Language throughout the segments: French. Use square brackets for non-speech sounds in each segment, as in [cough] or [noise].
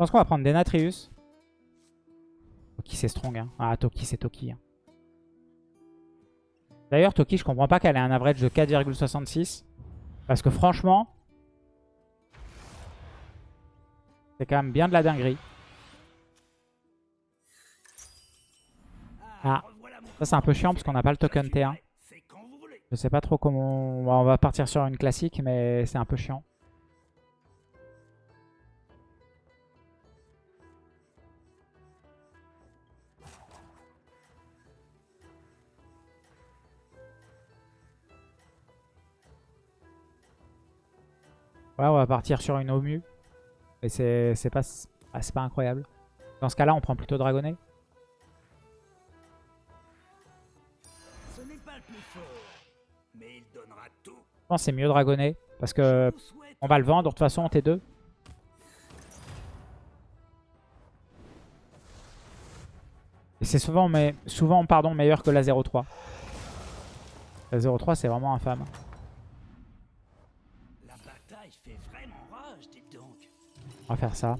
pense qu'on va prendre Denatrius. Toki c'est strong. Hein. Ah, Toki c'est Toki. Hein. D'ailleurs, Toki, je comprends pas qu'elle ait un average de 4,66. Parce que franchement, c'est quand même bien de la dinguerie. Ah, ça c'est un peu chiant parce qu'on n'a pas le token T1. Je sais pas trop comment... On va partir sur une classique, mais c'est un peu chiant. Ouais, on va partir sur une Omu. Et c'est pas, ah, pas incroyable. Dans ce cas-là, on prend plutôt Dragonnet. Je pense que c'est mieux Dragonnet. Parce que on va le vendre de toute façon en T2. Et c'est souvent, mais, souvent pardon, meilleur que la 0-3. La 0-3 c'est vraiment infâme. On va faire ça.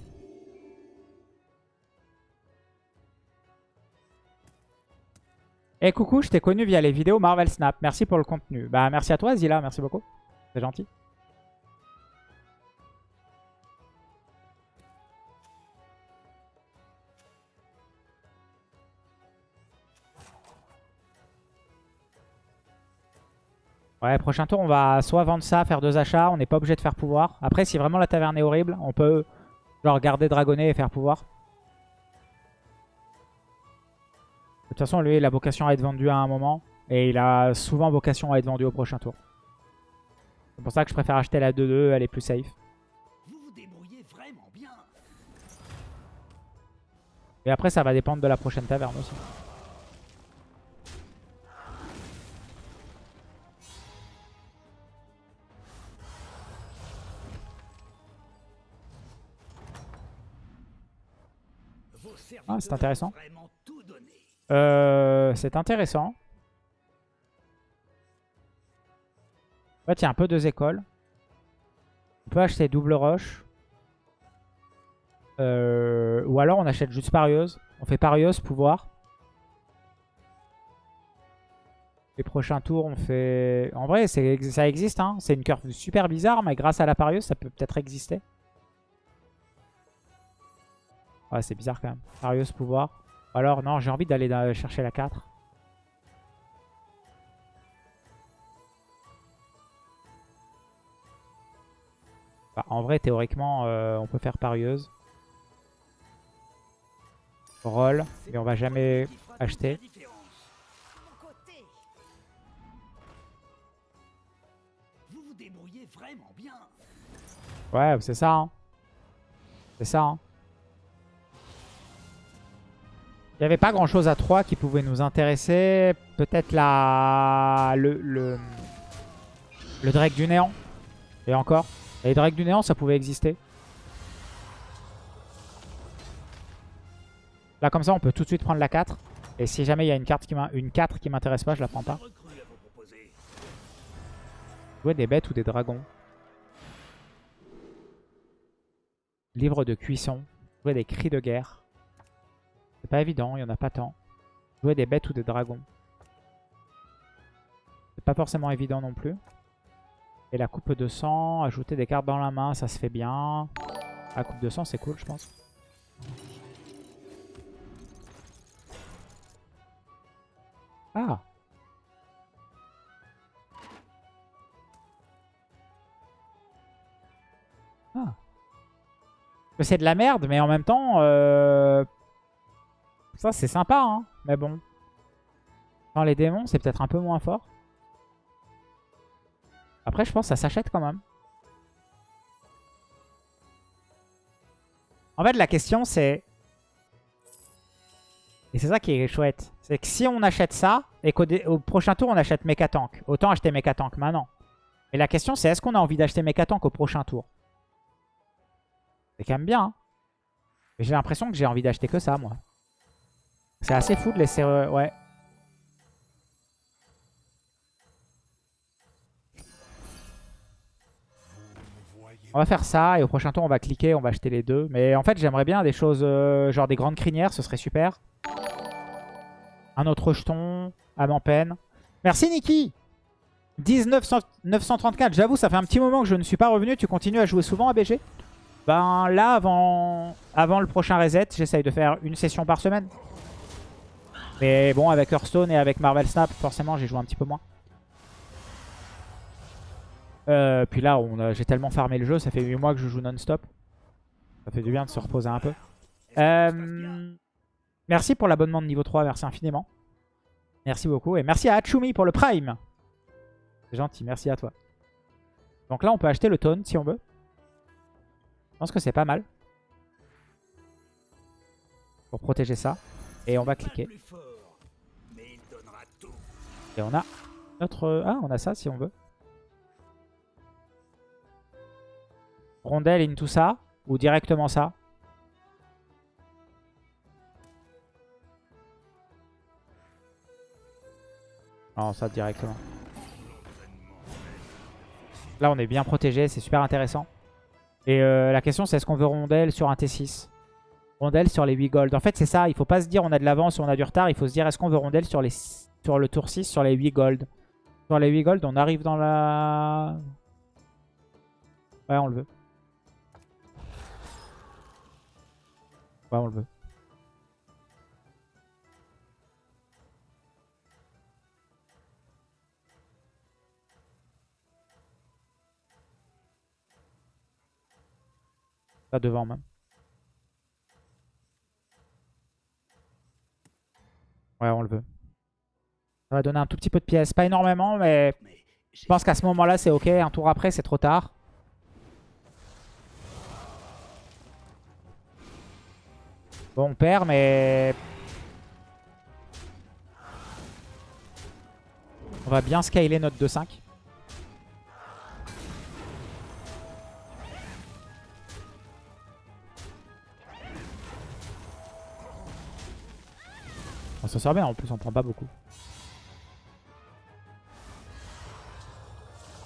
Eh, coucou, je t'ai connu via les vidéos Marvel Snap. Merci pour le contenu. Bah merci à toi Zila, merci beaucoup. C'est gentil. Ouais, prochain tour, on va soit vendre ça, faire deux achats. On n'est pas obligé de faire pouvoir. Après, si vraiment la taverne est horrible, on peut Genre garder Dragonnet et faire pouvoir. De toute façon, lui, il a vocation à être vendu à un moment. Et il a souvent vocation à être vendu au prochain tour. C'est pour ça que je préfère acheter la 2-2, elle est plus safe. Et après, ça va dépendre de la prochaine taverne aussi. Ah, c'est intéressant. Euh, c'est intéressant. En fait, il y a un peu deux écoles. On peut acheter double roche. Euh, ou alors on achète juste parieuse. On fait parieuse, pouvoir. Les prochains tours, on fait... En vrai, ça existe. Hein. C'est une curve super bizarre, mais grâce à la parieuse, ça peut peut-être exister. Ouais, c'est bizarre quand même. Arios pouvoir. Alors, non, j'ai envie d'aller chercher la 4. Bah, en vrai, théoriquement, euh, on peut faire parieuse. Roll. Et on va jamais acheter. Ouais, c'est ça. Hein. C'est ça. Hein. Il n'y avait pas grand chose à 3 qui pouvait nous intéresser. Peut-être la... Le, le... le Drake du Néant. Et encore. les Drake du Néant, ça pouvait exister. Là, comme ça, on peut tout de suite prendre la 4. Et si jamais il y a une, carte qui une 4 qui m'intéresse pas, je la prends pas. Jouer des bêtes ou des dragons. Livre de cuisson. Jouer des cris de guerre. Pas évident, il n'y en a pas tant. Jouer des bêtes ou des dragons. C'est pas forcément évident non plus. Et la coupe de sang, ajouter des cartes dans la main, ça se fait bien. La coupe de sang, c'est cool, je pense. Ah Ah C'est de la merde, mais en même temps, euh, ça, c'est sympa, hein. Mais bon. Dans les démons, c'est peut-être un peu moins fort. Après, je pense que ça s'achète quand même. En fait, la question, c'est... Et c'est ça qui est chouette. C'est que si on achète ça, et qu'au prochain tour, on achète Mechatank. Autant acheter Mechatank maintenant. Et la question, c'est est-ce qu'on a envie d'acheter Mechatank au prochain tour? C'est quand même bien. Hein. J'ai l'impression que j'ai envie d'acheter que ça, moi. C'est assez fou de laisser... Ouais. On va faire ça et au prochain tour on va cliquer, on va acheter les deux. Mais en fait j'aimerais bien des choses euh, genre des grandes crinières, ce serait super. Un autre jeton, âme en peine. Merci Niki 1934, j'avoue ça fait un petit moment que je ne suis pas revenu. Tu continues à jouer souvent à BG Ben là avant, avant le prochain reset, j'essaye de faire une session par semaine. Mais bon avec Hearthstone et avec Marvel Snap forcément j'ai joué un petit peu moins. Euh, puis là, j'ai tellement farmé le jeu, ça fait 8 mois que je joue non-stop. Ça fait du bien de se reposer un peu. Euh, merci pour l'abonnement de niveau 3, merci infiniment. Merci beaucoup. Et merci à Achumi pour le Prime. C'est gentil, merci à toi. Donc là, on peut acheter le taunt si on veut. Je pense que c'est pas mal. Pour protéger ça. Et on va cliquer. Et on a notre... Ah, on a ça si on veut. Rondelle into ça Ou directement ça Non, ça directement. Là, on est bien protégé, c'est super intéressant. Et euh, la question, c'est est-ce qu'on veut rondelle sur un T6 Rondelle sur les 8 gold. En fait, c'est ça. Il faut pas se dire on a de l'avance ou on a du retard. Il faut se dire est-ce qu'on veut rondelle sur, les, sur le tour 6 sur les 8 gold. Sur les 8 gold, on arrive dans la... Ouais, on le veut. Ouais, on le veut. Pas devant même. Ouais, on le veut. Ça va donner un tout petit peu de pièces. Pas énormément, mais je pense qu'à ce moment-là, c'est ok. Un tour après, c'est trop tard. Bon, on perd, mais... On va bien scaler notre 2-5. On s'en sort bien, en plus on prend pas beaucoup.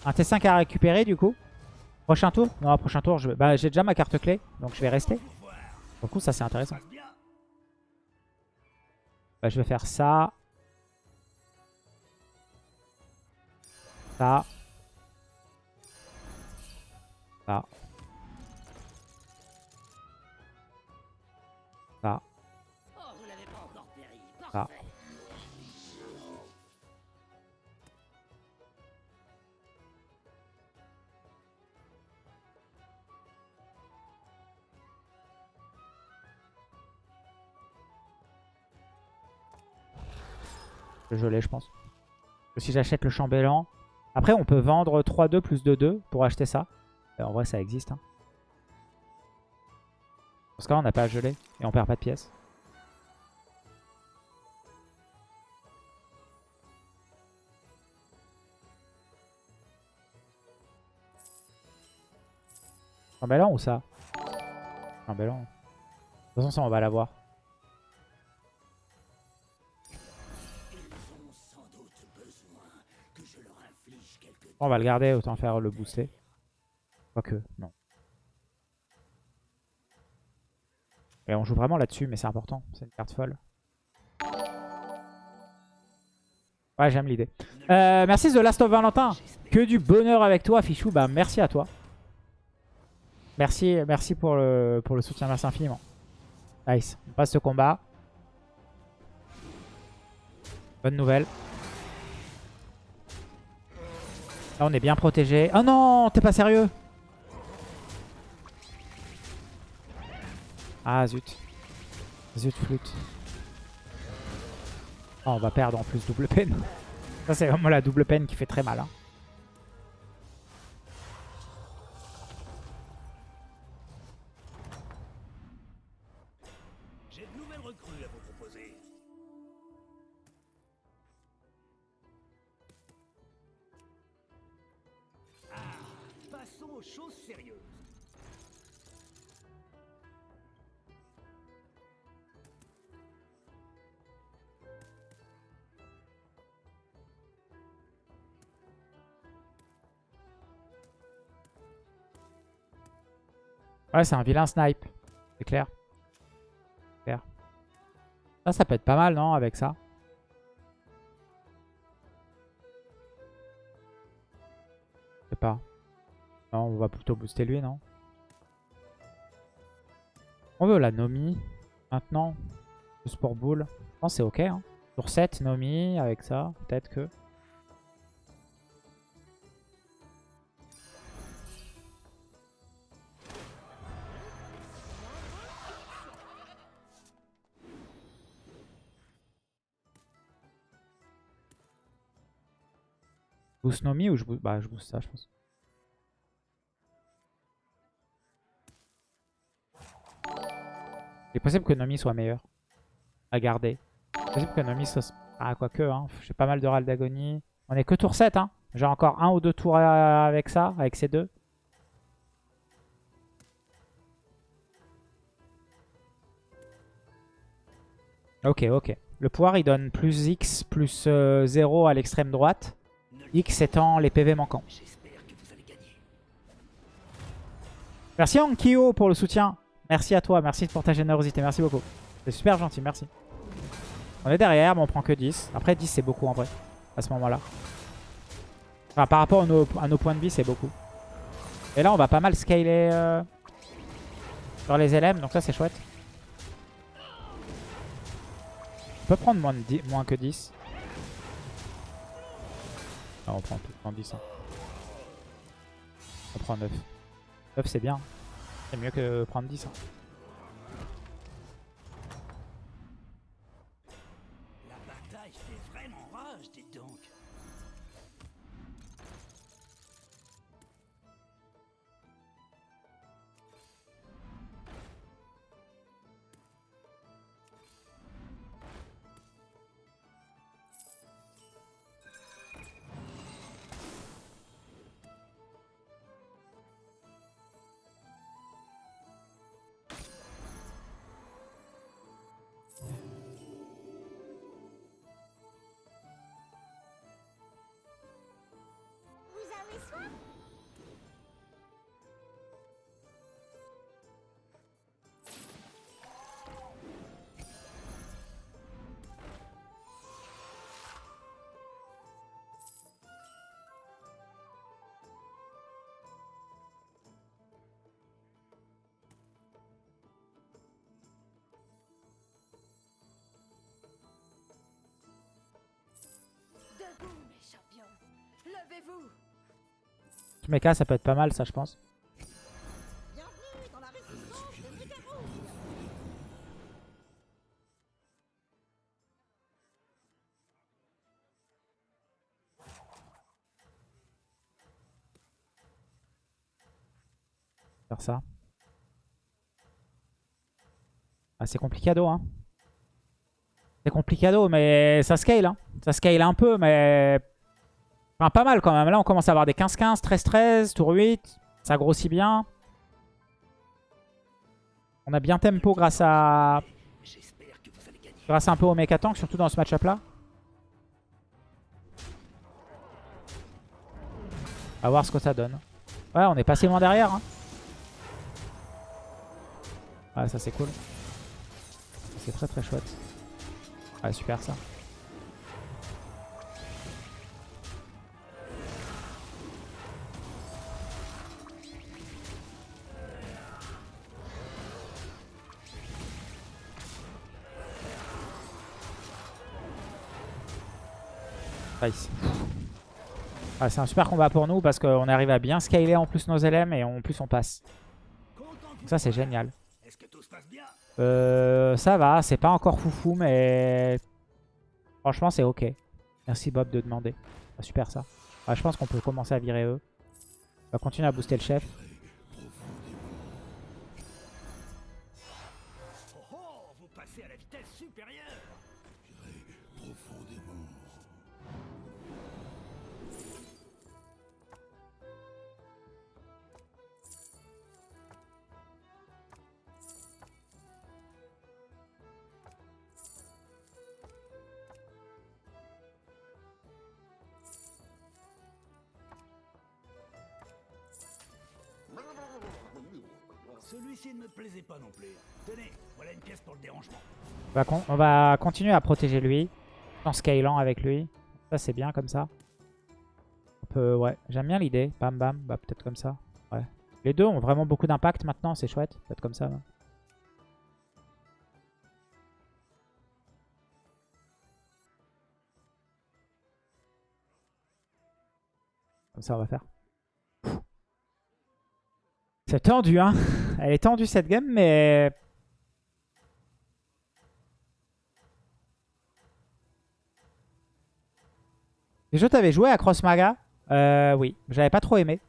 Un T5 à récupérer du coup. Prochain tour Non, prochain tour, bah, j'ai déjà ma carte clé, donc je vais rester. Du coup, ça c'est intéressant. Bah, je vais faire ça. Ça. Ça. Ça. Je l'ai, je pense. Si j'achète le chambellan. Après, on peut vendre 3-2 plus 2-2 pour acheter ça. en vrai, ça existe. Hein. Que là, on n'a pas à geler et on perd pas de pièces. Chambellan ou ça? Chambellan. De toute façon, ça, on va l'avoir. On va le garder, autant faire le booster. Quoique, non. Et on joue vraiment là-dessus, mais c'est important. C'est une carte folle. Ouais, j'aime l'idée. Euh, merci The Last of Valentin. Que du bonheur avec toi, Fichou. Bah, merci à toi. Merci, pour le, pour le soutien. Merci infiniment. Nice. On passe ce combat. Bonne nouvelle. Là, on est bien protégé. Oh non, t'es pas sérieux Ah, zut. Zut, flûte. Oh, on va perdre en plus double peine. [laughs] Ça, c'est vraiment la double peine qui fait très mal. Hein. Passons aux choses sérieuses. Ouais, c'est un vilain snipe. C'est clair. clair. Ça, ça peut être pas mal, non, avec ça? Je sais pas. Non, on va plutôt booster lui, non? On veut la Nomi maintenant. Juste pour boule. Je pense c'est ok. Hein. Sur 7, Nomi avec ça. Peut-être que. Boost Nomi ou je boost... Bah je boost ça je pense. Il est possible que Nomi soit meilleur à garder. C'est possible que Nomi soit... Ah quoique, hein. j'ai pas mal de râles d'agonie. On est que tour 7, hein. J'ai encore un ou deux tours avec ça, avec ces deux. Ok, ok. Le pouvoir, il donne plus X plus 0 euh, à l'extrême droite. X étant les PV manquants. Merci Ankyo pour le soutien. Merci à toi, merci pour ta générosité, merci beaucoup. C'est super gentil, merci. On est derrière, mais on prend que 10. Après 10 c'est beaucoup en vrai, à ce moment-là. Enfin, par rapport à nos, points de vie, c'est beaucoup. Et là, on va pas mal scaler euh, sur les LM, donc ça c'est chouette. On peut prendre moins, que 10. Non, on prend tout le 10. Hein. On prend 9. 9 c'est bien. C'est mieux que prendre 10. Hein. Levez-vous Mecha, ça peut être pas mal, ça, je pense. Faire ça. Ah, c'est complicado, hein. C'est complicado, mais ça scale, hein. Ça scale un peu, mais Enfin, pas mal quand même. Là, on commence à avoir des 15-15, 13-13, tour 8. Ça grossit bien. On a bien tempo grâce à... Grâce un peu au mecha tank, surtout dans ce match-up là. On va voir ce que ça donne. Ouais, on est passé loin derrière. Hein. Ouais, ça c'est cool. C'est très très chouette. Ouais, super ça. Ah, c'est un super combat pour nous parce qu'on arrive à bien scaler en plus nos LM et en plus on passe. ça c'est génial. Euh, ça va, c'est pas encore foufou mais franchement c'est ok. Merci Bob de demander. Ah, super ça. je pense qu'on peut commencer à virer eux. On va continuer à booster le chef. On va, con- on va continuer à protéger lui. En scalant avec lui. Ça, c'est bien comme ça. Ouais, j'aime bien l'idée. Bam, bam. Bah, peut-être comme ça. Ouais. Les deux ont vraiment beaucoup d'impact maintenant. C'est chouette. Peut-être comme ça. Comme ça, on va faire. C'est tendu, hein. [laughs] Elle est tendue cette game, mais Déjà, t'avais joué à Cross Maga? Euh, Oui, j'avais pas trop aimé.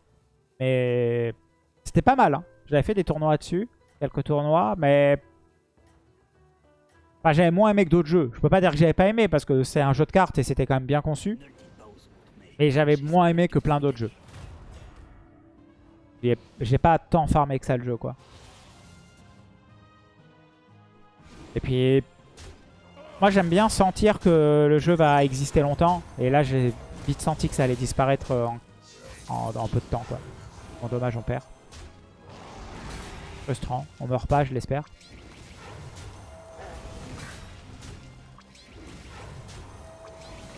Mais c'était pas mal. hein. J'avais fait des tournois dessus, quelques tournois, mais... Enfin, j'avais moins aimé que d'autres jeux. Je peux pas dire que j'avais pas aimé, parce que c'est un jeu de cartes et c'était quand même bien conçu. Mais j'avais moins aimé que plein d'autres jeux. J'ai- pas tant farmé que ça le jeu, quoi. Et puis... Moi, j'aime bien sentir que le jeu va exister longtemps. Et là, j'ai vite senti que ça allait disparaître euh, en, dans peu de temps, quoi. Bon, dommage, on perd. Frustrant. On meurt pas, je l'espère.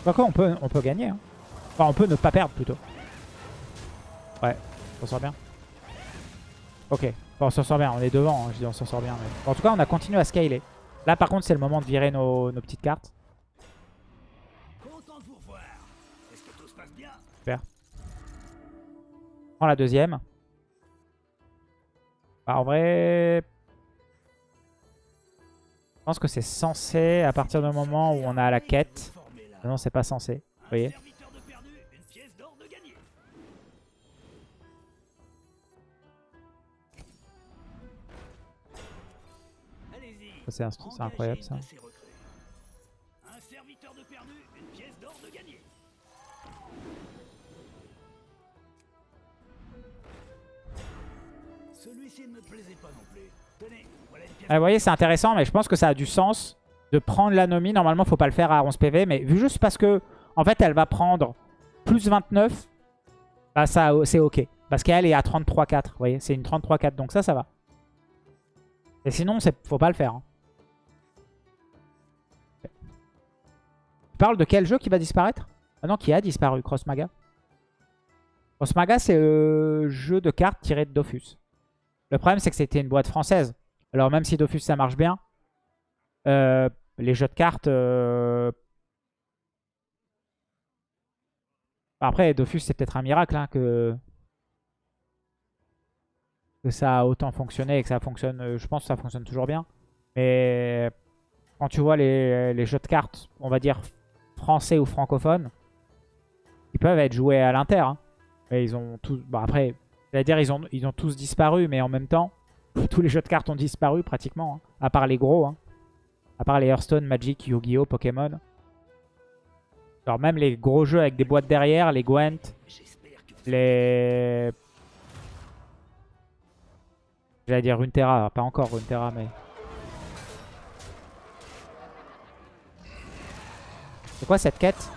Quoique, on peut, on peut gagner. Hein. Enfin, on peut ne pas perdre, plutôt. Ouais, on s'en sort bien. Ok, bon, on s'en sort bien. On est devant, hein, je dis on s'en sort bien. mais- Bon, en tout cas, on a continué à scaler. Là, par contre, c'est le moment de virer nos, nos petites cartes. Content de vous revoir. Est-ce que tout se passe bien? Super. On prend la deuxième. Bah, en vrai... Je pense que c'est censé à partir du moment où on a la quête. Non, c'est pas censé. Vous voyez c'est incroyable, ça. Un serviteur de perdu, une pièce d'or de gagné. Celui-ci ne me plaisait pas non plus. Tenez, voilà une pièce. Ah, vous voyez, c'est intéressant, mais je pense que ça a du sens de prendre l'anomie. Normalement, faut pas le faire à 11 PV, mais vu juste parce que, en fait, elle va prendre plus 29, bah ça, c'est ok. Parce qu'elle est à 33-4, vous voyez, c'est une 33-4, donc ça, ça va. Et sinon, faut pas le faire. hein. Tu parles de quel jeu qui va disparaître Ah non, qui a disparu, Cross Maga. C'est le jeu de cartes tiré de Dofus. Le problème, c'est que c'était une boîte française. Alors, même si Dofus, ça marche bien, euh, les jeux de cartes... euh, Après, Dofus, c'est peut-être un miracle hein, que... ça a autant fonctionné et que ça fonctionne... euh, Je pense que ça fonctionne toujours bien. Mais quand tu vois les jeux de cartes, on va dire français ou francophones, ils peuvent être joués à l'inter. hein. Mais ils ont tous... Bon, après, c'est-à-dire ils ont, ils ont tous disparu, mais en même temps, [laughs] tous les jeux de cartes ont disparu pratiquement. hein. À part les gros. hein. À part les Hearthstone, Magic, Yu-Gi-Oh, Pokémon. Alors même les gros jeux avec des boîtes derrière, les Gwent, les... J'allais dire Runeterra, pas encore Runeterra, mais... C'est quoi cette quête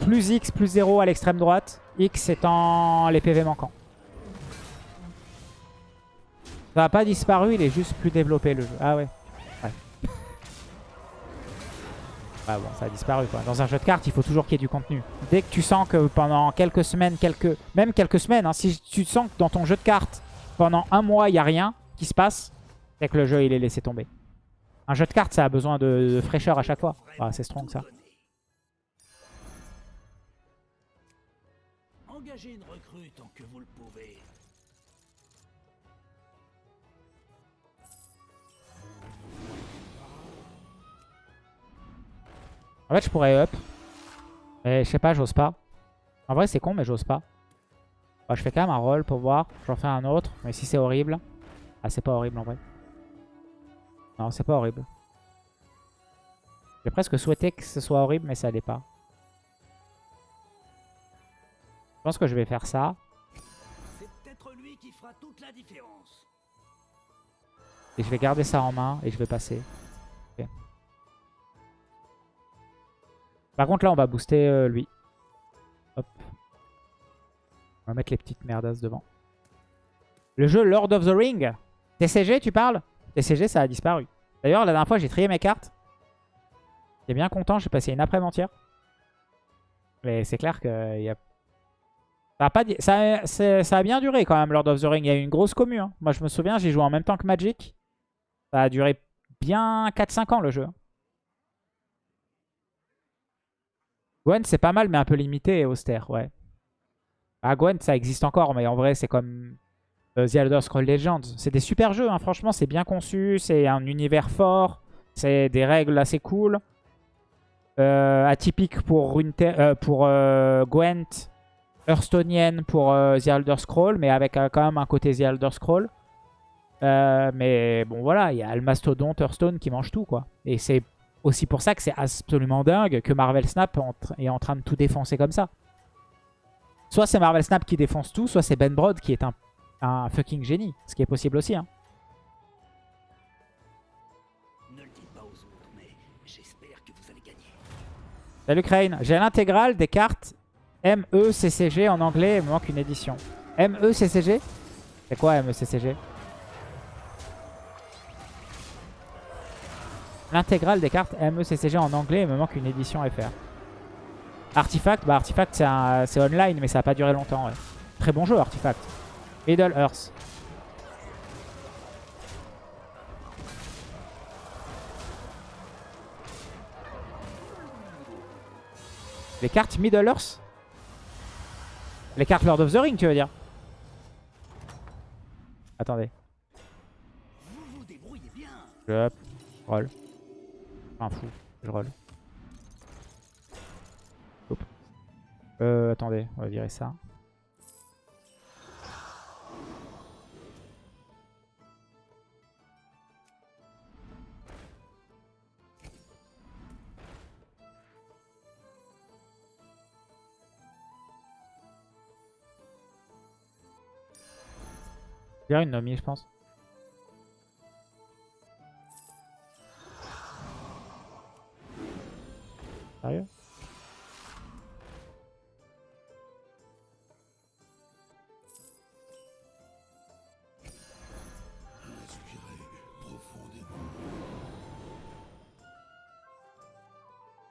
Plus X, plus 0 à l'extrême droite. X étant les PV manquants. Ça n'a pas disparu, il est juste plus développé le jeu. Ah ouais. Ouais. [laughs] Ah bon, ça a disparu quoi. Dans un jeu de cartes, il faut toujours qu'il y ait du contenu. Dès que tu sens que pendant quelques semaines, quelques même quelques semaines, hein, si tu sens que dans ton jeu de cartes, pendant un mois, il n'y a rien qui se passe, c'est que le jeu, il est laissé tomber. Un jeu de cartes, ça a besoin de, fraîcheur à chaque fois. Ah, c'est strong ça. Engagez une recrue tant que vous le pouvez. En fait, je pourrais up. Mais je sais pas, j'ose pas. En vrai, c'est con, mais j'ose pas. Bah, je fais quand même un roll pour voir. J'en fais un autre. Mais si c'est horrible. Ah, c'est pas horrible en vrai. Non, c'est pas horrible. J'ai presque souhaité que ce soit horrible, mais ça l'est pas. Je pense que je vais faire ça. Lui qui fera toute la différence. Et je vais garder ça en main et je vais passer. Par contre, là, on va booster euh, lui. Hop. On va mettre les petites merdas devant. Le jeu Lord of the Ring. TCG, tu parles? TCG, ça a disparu. D'ailleurs, la dernière fois, j'ai trié mes cartes. J'étais bien content, j'ai passé une après entière. Mais c'est clair que y a... ça, a bien duré quand même, Lord of the Ring. Il y a eu une grosse commu. Hein. Moi, je me souviens, j'ai joué en même temps que Magic. Ça a duré bien 4-5 ans, le jeu. Gwen, c'est pas mal, mais un peu limité et austère, ouais. Ah, Gwen, ça existe encore, mais en vrai, c'est comme euh, The Elder Scrolls Legends. C'est des super jeux, hein. franchement, c'est bien conçu, c'est un univers fort, c'est des règles assez cool. Euh, atypique pour, euh, pour Gwent, Hearthstonienne pour The Elder Scrolls, mais avec quand même un côté The Elder Scrolls. mais bon, voilà, il y a le mastodonte Hearthstone qui mange tout, quoi. Et c'est aussi pour ça que c'est absolument dingue que Marvel Snap est en train de tout défoncer comme ça. Soit c'est Marvel Snap qui défonce tout, soit c'est Ben Brod qui est un un fucking génie. Ce qui est possible aussi. Hein. Ne le dites pas aux autres, mais j'espère que vous allez gagner. Salut Crane. J'ai l'intégrale des cartes MECCG en anglais. Il me manque une édition. MECCG C'est quoi MECCG L'intégrale des cartes MECCG en anglais. Il me manque une édition FR. Artifact, bah Artifact c'est online mais ça n'a pas duré longtemps. Très bon jeu Artifact. Middle Earth. Les cartes Middle Earth? Les cartes Lord of the Ring, tu veux dire Attendez. Je hop, roll. Enfin fou, je roll. Euh, attendez, on va virer ça. A une Nomi, je pense. Sérieux?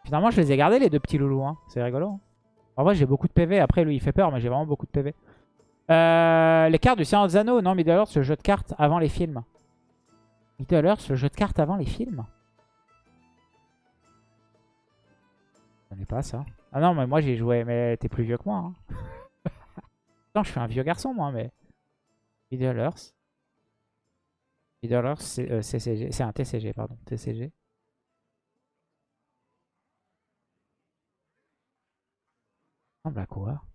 Finalement, je les ai gardés, les deux petits loulous. Hein. C'est rigolo. Hein. En vrai, j'ai beaucoup de PV. Après, lui, il fait peur, mais j'ai vraiment beaucoup de PV. Euh, les cartes du Seigneur des. Non, Middle Earth, le jeu de cartes avant les films. Middle Earth, le jeu de cartes avant les films. Je connais pas ça. Ah non, mais moi j'ai joué. Mais t'es plus vieux que moi. Hein. [laughs] non, je suis un vieux garçon, moi, mais. Middle Earth. Middle Earth, c'est euh, C'est un TCG, pardon. TCG. ressemble à quoi?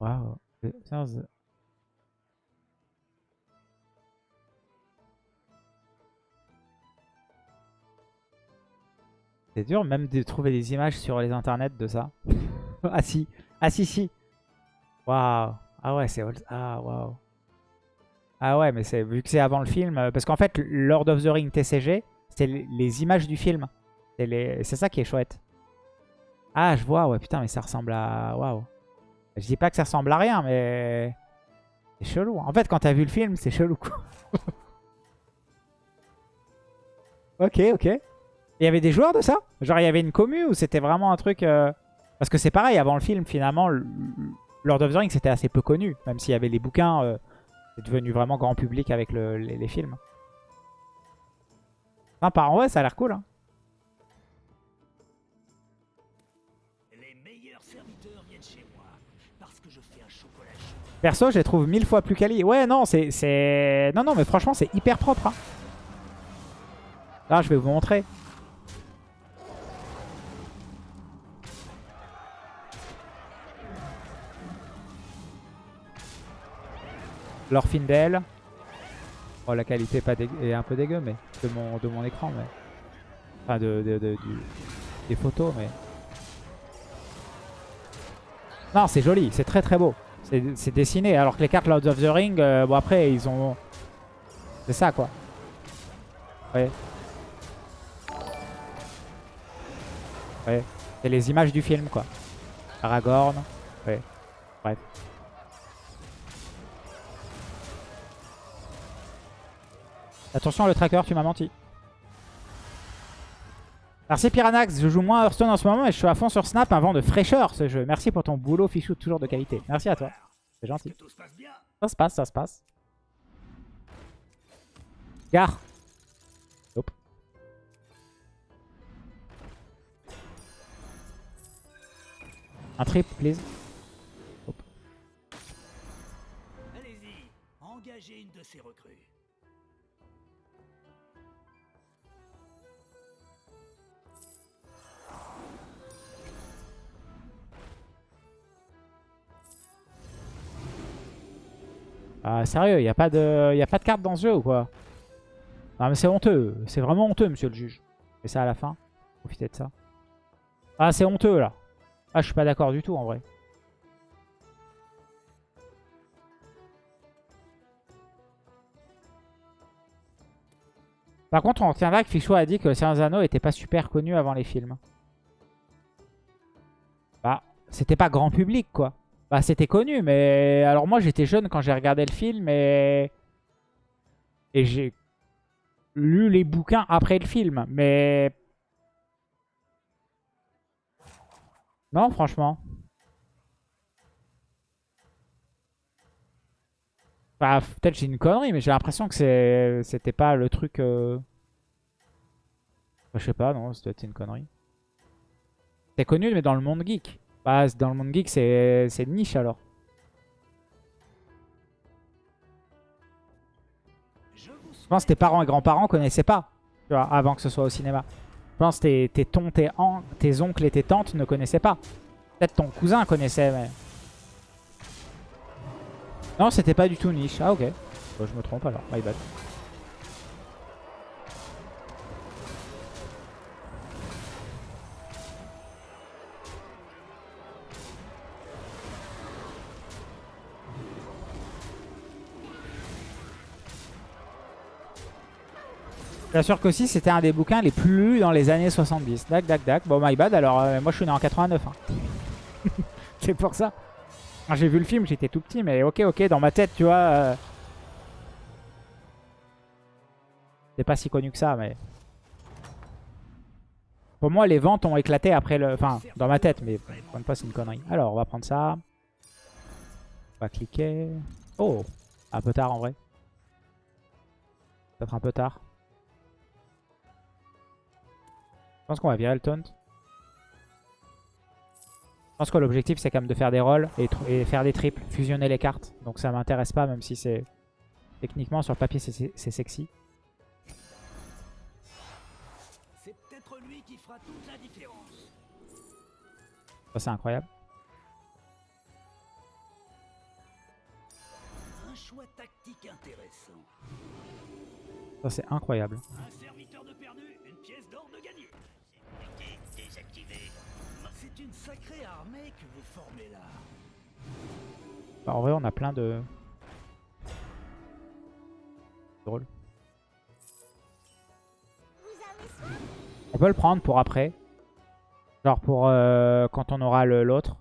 Waouh. C'est dur même de trouver des images sur les internets de ça. [laughs] ah si. Ah si si. Waouh. Ah ouais, c'est... Ah waouh. Ah ouais, mais c'est vu que c'est avant le film. Euh, parce qu'en fait, Lord of the Ring TCG, c'est les images du film. C'est ça qui est chouette. Ah, je vois. Ouais, putain, mais ça ressemble à... Waouh. Je dis pas que ça ressemble à rien, mais... C'est chelou. En fait, quand t'as vu le film, c'est chelou. [laughs] ok, ok. Il y avait des joueurs de ça? Genre, il y avait une commu ou c'était vraiment un truc... Euh, parce que c'est pareil, avant le film, finalement, Lord of the Rings, c'était assez peu connu. Même s'il y avait les bouquins, euh, c'est devenu vraiment grand public avec les, films. Enfin, en vrai, ça a l'air cool. Hein. Perso, je les trouve mille fois plus quali. Ouais, non, c'est... Non, non, mais franchement, c'est hyper propre. Hein. Là, je vais vous montrer. L'Orfindel. Oh, la qualité pas est un peu dégueu, mais de mon, de mon écran, mais... Enfin, de, de, des photos, mais... Non, c'est joli, c'est très très beau. C'est dessiné. Alors que les cartes Lords of the Ring, euh, bon après, ils ont... C'est ça, quoi. Ouais. Ouais. C'est les images du film, quoi. Aragorn. Ouais. Bref. Attention, le tracker, tu m'as menti. Merci Piranax, je joue moins Hearthstone en ce moment et je suis à fond sur Snap, un vent de fraîcheur ce jeu. Merci pour ton boulot fichou, toujours de qualité. Merci à toi, c'est gentil. Ça se passe, ça se passe. Gare. Hop. Un trip, please. Allez-y, engagez une de ces recrues. Ah, sérieux, il a, pas de... y a pas de carte dans ce jeu ou quoi? Non mais c'est honteux, c'est vraiment honteux monsieur le juge. Et ça à la fin, profitez de ça. Ah c'est honteux là. Ah je suis pas d'accord du tout en vrai. Par contre on retiendra que Fichou a dit que le Seigneur Anneaux était pas super connu avant les films. Bah, c'était pas grand public quoi. Bah c'était connu, mais... Alors moi j'étais jeune quand j'ai regardé le film et... Et j'ai lu les bouquins après le film, mais... Non, franchement. Bah, peut-être j'ai une connerie, mais j'ai l'impression que c'était pas le truc... euh, Je sais pas, non, être une connerie. C'est connu, mais dans le monde geek. Bah, dans le monde geek, c'est niche alors. Je pense que tes parents et grands-parents connaissaient pas, tu vois, avant que ce soit au cinéma. Je pense que tes, tons, tes, tes oncles et tes tantes ne connaissaient pas. Peut-être ton cousin connaissait, mais... Non, c'était pas du tout niche. Ah, ok. Bon, je me trompe alors, my bad. Sûr qu'aussi c'était un des bouquins les plus lus dans les années 70. Dac, dac, dac. Bon, my bad, alors euh, moi je suis né en 89. hein. [laughs] C'est pour ça. J'ai vu le film, j'étais tout petit, mais ok, ok, dans ma tête, tu vois. euh, C'est pas si connu que ça, mais... Pour moi, les ventes ont éclaté après le... Enfin, dans ma tête, mais une fois, c'est une connerie. Alors, on va prendre ça. On va cliquer. Oh Un peu tard, en vrai. Peut-être un peu tard. Pense qu'on va virer le taunt. Je pense que l'objectif c'est quand même de faire des rolls et, faire des triples, fusionner les cartes. Donc ça m'intéresse pas même si c'est techniquement sur le papier c'est- sexy. C'est peut-être lui qui fera toute la différence. Ça c'est incroyable. Un choix tactique intéressant. Ça c'est incroyable. Un serviteur de perdu, une pièce d'or de gagné. C'est une sacrée armée que vous formez là. Bah, en vrai on a plein de... Drôle. On peut le prendre pour après. Genre pour euh, quand on aura le- l'autre.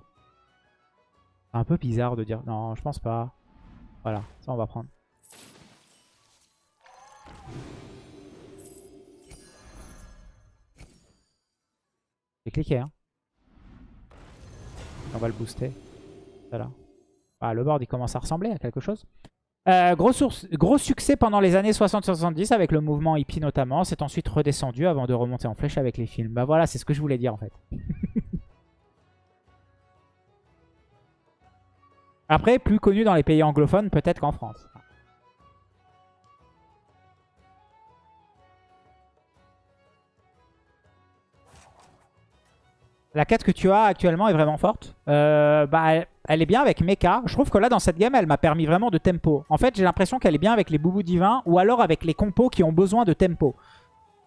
C'est un peu bizarre de dire... Non, je pense pas. Voilà, ça on va prendre. J'ai hein. On va le booster. Ah, le board, il commence à ressembler à quelque chose. Euh, gros, gros succès pendant les années 60-70 avec le mouvement hippie notamment. C'est ensuite redescendu avant de remonter en flèche avec les films. Bah voilà, c'est ce que je voulais dire en fait. [laughs] Après, plus connu dans les pays anglophones peut-être qu'en France. La quête que tu as actuellement est vraiment forte. Euh, bah, elle, est bien avec Mecha. Je trouve que là, dans cette game, elle m'a permis vraiment de tempo. En fait, j'ai l'impression qu'elle est bien avec les boubous divins ou alors avec les compos qui ont besoin de tempo.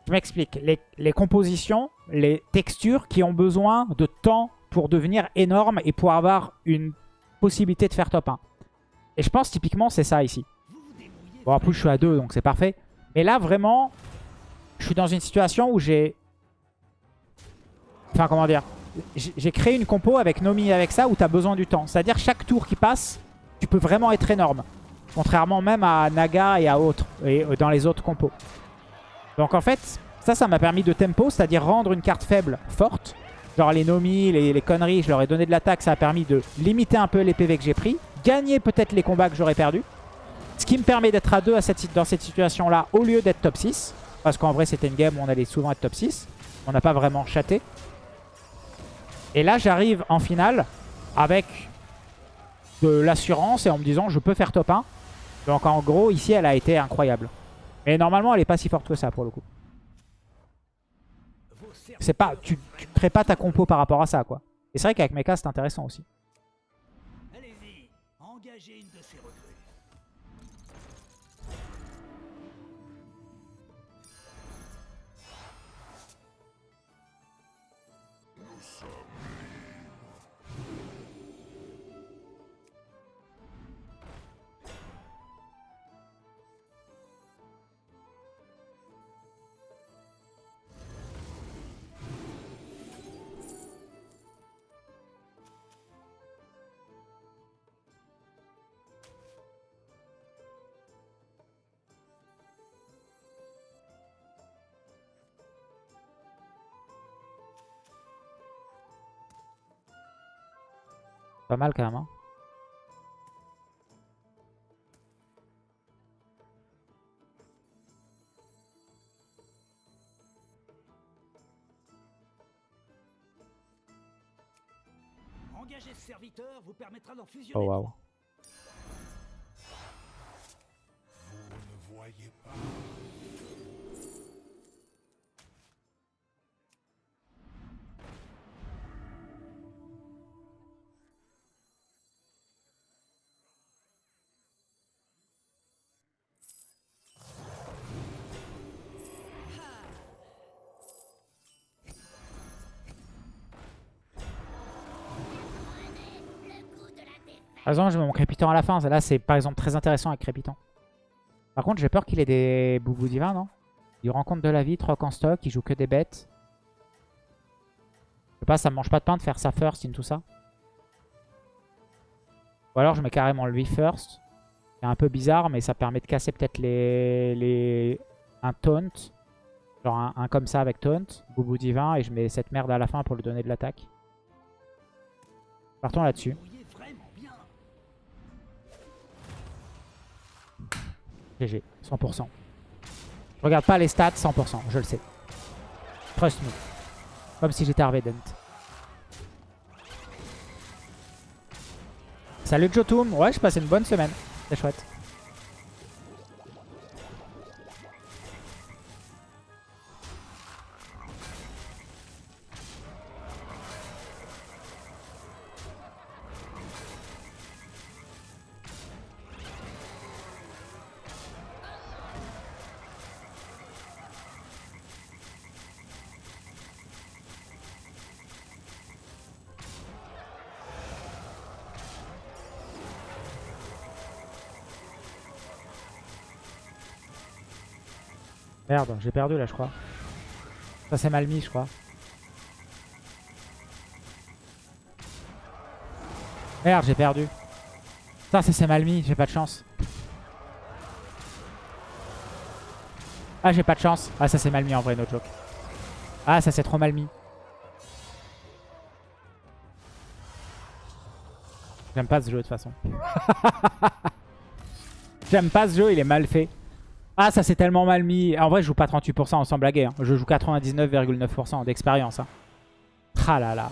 Je m'explique. Les, les compositions, les textures qui ont besoin de temps pour devenir énormes et pour avoir une possibilité de faire top 1. Et je pense typiquement c'est ça ici. Bon, en plus, je suis à 2, donc c'est parfait. Mais là, vraiment, je suis dans une situation où j'ai... Enfin, comment dire J'ai créé une compo avec Nomi avec ça où tu as besoin du temps. C'est-à-dire, chaque tour qui passe, tu peux vraiment être énorme. Contrairement même à Naga et à autres, et euh, dans les autres compos. Donc en fait, ça, ça m'a permis de tempo, c'est-à-dire rendre une carte faible forte. Genre les Nomi, les, les conneries, je leur ai donné de l'attaque, ça a permis de limiter un peu les PV que j'ai pris. Gagner peut-être les combats que j'aurais perdus. Ce qui me permet d'être à 2 dans cette situation-là au lieu d'être top 6. Parce qu'en vrai, c'était une game où on allait souvent être top 6. On n'a pas vraiment chaté. Et là, j'arrive en finale avec de l'assurance et en me disant je peux faire top 1. Donc en gros, ici, elle a été incroyable. Mais normalement, elle est pas si forte que ça pour le coup. C'est pas, tu, tu crées pas ta compo par rapport à ça, quoi. Et c'est vrai qu'avec Mecha, c'est intéressant aussi. Pas mal quand même. Hein. Engager ce serviteur vous permettra d'en fusionner. Oh trois. Vous ne voyez pas. Par exemple, je mets mon crépitant à la fin. Là, c'est par exemple très intéressant avec crépitant. Par contre, j'ai peur qu'il ait des boubous divins, non? Il rencontre de la vie, troc en stock, il joue que des bêtes. Je sais pas, ça me mange pas de pain de faire ça first in tout ça. Ou alors je mets carrément lui first. C'est un peu bizarre, mais ça permet de casser peut-être les, les... un taunt. Genre un, un comme ça avec taunt, boubou divin, et je mets cette merde à la fin pour lui donner de l'attaque. Partons là-dessus. GG, 100%. Je regarde pas les stats, 100%, je le sais. Trust me. Comme si j'étais Arvedent. Salut Jotum, ouais je passais une bonne semaine, c'est chouette. Merde, j'ai perdu là je crois. Ça c'est mal mis je crois. Merde, j'ai perdu. Ça, ça c'est mal mis, j'ai pas de chance. Ah, j'ai pas de chance. Ah, ça c'est mal mis en vrai, no joke. Ah, ça c'est trop mal mis. J'aime pas ce jeu de toute façon. [laughs] J'aime pas ce jeu, il est mal fait. Ah, ça c'est tellement mal mis. En vrai, je joue pas 38% on s'en blaguer. hein. Je joue 99,9% d'expérience. Hein. Ah là là.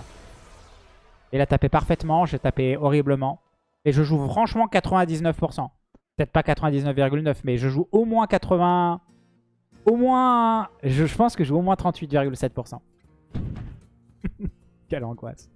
Il a tapé parfaitement, j'ai tapé horriblement. Et je joue franchement 99%. Peut-être pas 99,9, mais je joue au moins 80... Au moins... Je, je pense que je joue au moins 38,7%. [laughs] Quelle angoisse.